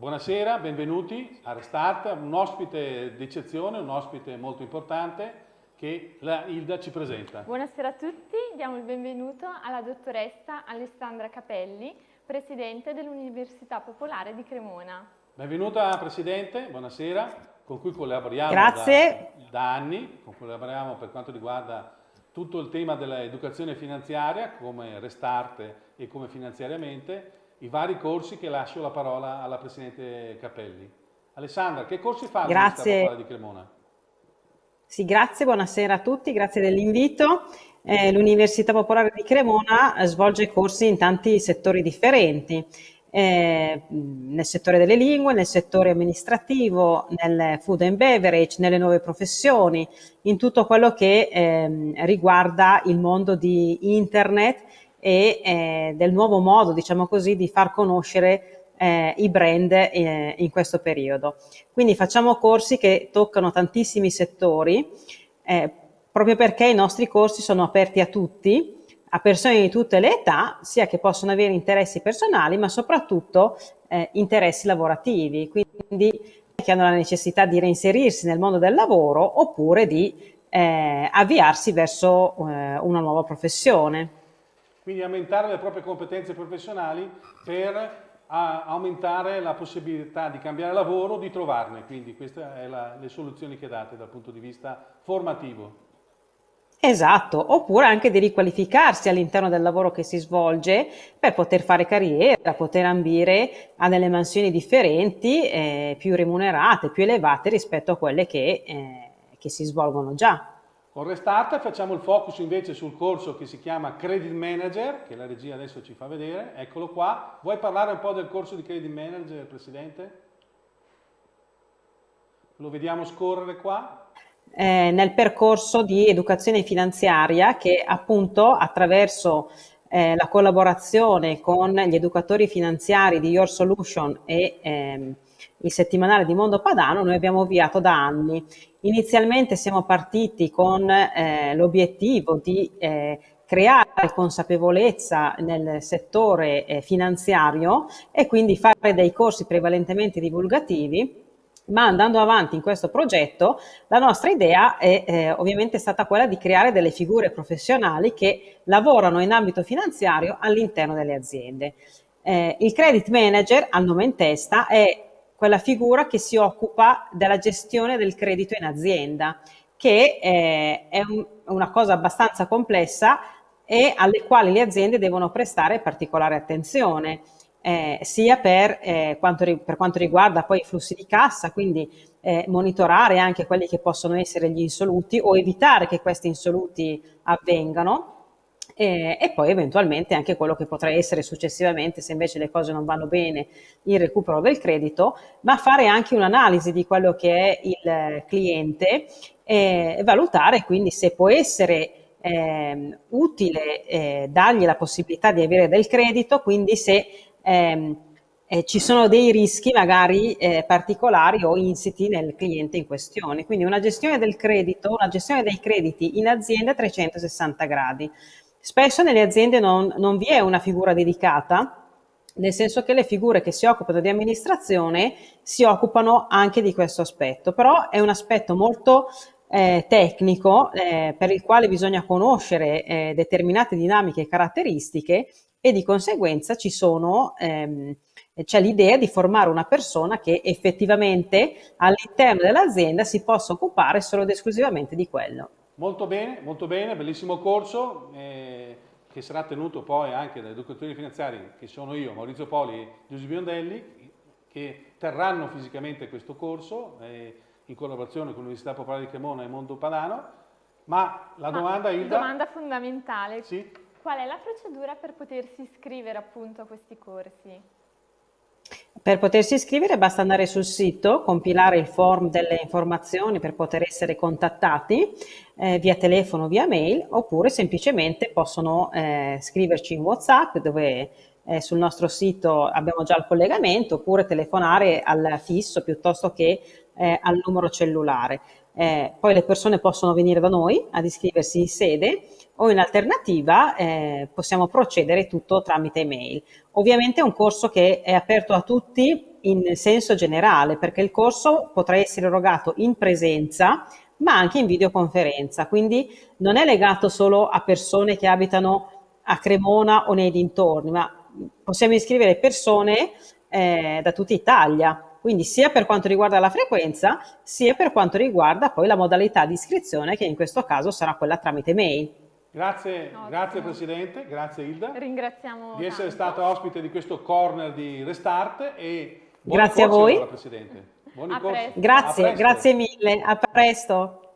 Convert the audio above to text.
buonasera, benvenuti a Restart, un ospite d'eccezione, un ospite molto importante che la Ilda ci presenta. Buonasera a tutti, diamo il benvenuto alla dottoressa Alessandra Capelli, Presidente dell'Università Popolare di Cremona. Benvenuta Presidente, buonasera, con cui collaboriamo da, da, anni, con cui collaboriamo per quanto riguarda tutto il tema dell'educazione finanziaria, come Restart e come finanziariamente, i vari corsi che lascio la parola alla Presidente Capelli. Alessandra, che corsi fa l'Università Popolare di Cremona? Sì, grazie, buonasera a tutti, grazie dell'invito. Eh, L'Università Popolare di Cremona svolge corsi in tanti settori differenti, eh, nel settore delle lingue, nel settore amministrativo, nel food and beverage, nelle nuove professioni, in tutto quello che eh, riguarda il mondo di internet e eh, del nuovo modo, diciamo così, di far conoscere eh, i brand eh, in questo periodo. Quindi facciamo corsi che toccano tantissimi settori, eh, proprio perché i nostri corsi sono aperti a tutti, a persone di tutte le età, sia che possono avere interessi personali, ma soprattutto eh, interessi lavorativi, quindi che hanno la necessità di reinserirsi nel mondo del lavoro oppure di eh, avviarsi verso una nuova professione. Quindi aumentare le proprie competenze professionali per aumentare la possibilità di cambiare lavoro, di trovarne, quindi queste sono le soluzioni che date dal punto di vista formativo. Esatto, oppure anche di riqualificarsi all'interno del lavoro che si svolge per poter fare carriera, poter ambire a delle mansioni differenti, eh, più remunerate, più elevate rispetto a quelle che, eh, che si svolgono già. Con Restart facciamo il focus invece sul corso che si chiama Credit Manager, che la regia adesso ci fa vedere, eccolo qua. Vuoi parlare un po' del corso di Credit Manager, Presidente? Lo vediamo scorrere qua. Eh, nel percorso di educazione finanziaria che appunto attraverso eh, la collaborazione con gli educatori finanziari di Your Solution e ehm, il settimanale di Mondo Padano noi abbiamo avviato da anni Inizialmente siamo partiti con eh, l'obiettivo di eh, creare consapevolezza nel settore eh, finanziario e quindi fare dei corsi prevalentemente divulgativi ma andando avanti in questo progetto la nostra idea è eh, ovviamente stata quella di creare delle figure professionali che lavorano in ambito finanziario all'interno delle aziende. Eh, il credit manager, al nome in testa, è quella figura che si occupa della gestione del credito in azienda, che eh, è un, una cosa abbastanza complessa e alle quali le aziende devono prestare particolare attenzione, eh, sia per, eh, quanto, per, quanto, riguarda poi i flussi di cassa, quindi eh, monitorare anche quelli che possono essere gli insoluti o evitare che questi insoluti avvengano, e, e, poi eventualmente anche quello che potrà essere successivamente se invece le cose non vanno bene il recupero del credito, ma fare anche un'analisi di quello che è il cliente e valutare quindi se può essere eh, utile eh, dargli la possibilità di avere del credito, quindi se ehm, eh, ci sono dei rischi magari eh, particolari o insiti nel cliente in questione. Quindi una gestione del credito, una gestione dei crediti in azienda a 360 gradi. Spesso nelle aziende non, non vi è una figura dedicata, nel senso che le figure che si occupano di amministrazione si occupano anche di questo aspetto, però è un aspetto molto eh, tecnico eh, per il quale bisogna conoscere eh, determinate dinamiche e caratteristiche e di conseguenza ci sono, ehm, c'è l'idea di formare una persona che effettivamente all'interno dell'azienda si possa occupare solo ed esclusivamente di quello. Molto bene, molto bene, bellissimo corso eh, che sarà tenuto poi anche dai educatori finanziari che sono io, Maurizio Poli e Giuseppe Biondelli, che terranno fisicamente questo corso eh, in collaborazione con l'Università Popolare di Cremona e Mondo Padano. Ma la domanda, Ma, Ilda... Domanda fondamentale. Sì? Qual è la procedura per potersi iscrivere appunto a questi corsi? Per potersi iscrivere basta andare sul sito, compilare il form delle informazioni per poter essere contattati eh, via telefono, via mail, oppure semplicemente possono eh, scriverci in WhatsApp dove eh, sul nostro sito abbiamo già il collegamento, oppure telefonare al fisso piuttosto che eh, al numero cellulare. Eh, poi le persone possono venire da noi ad iscriversi in sede o in alternativa eh, possiamo procedere tutto tramite email. Ovviamente è un corso che è aperto a tutti in senso generale, perché il corso potrà essere erogato in presenza, ma anche in videoconferenza, quindi non è legato solo a persone che abitano a Cremona o nei dintorni, ma possiamo iscrivere persone eh, da tutta Italia, quindi sia per quanto riguarda la frequenza, sia per quanto riguarda poi la modalità di iscrizione, che in questo caso sarà quella tramite mail. Grazie, grazie Presidente, grazie Ilda. Ringraziamo di essere tanto. stata ospite di questo corner di Restart e grazie a voi. Presidente. Buoni a. Grazie, grazie mille, a presto.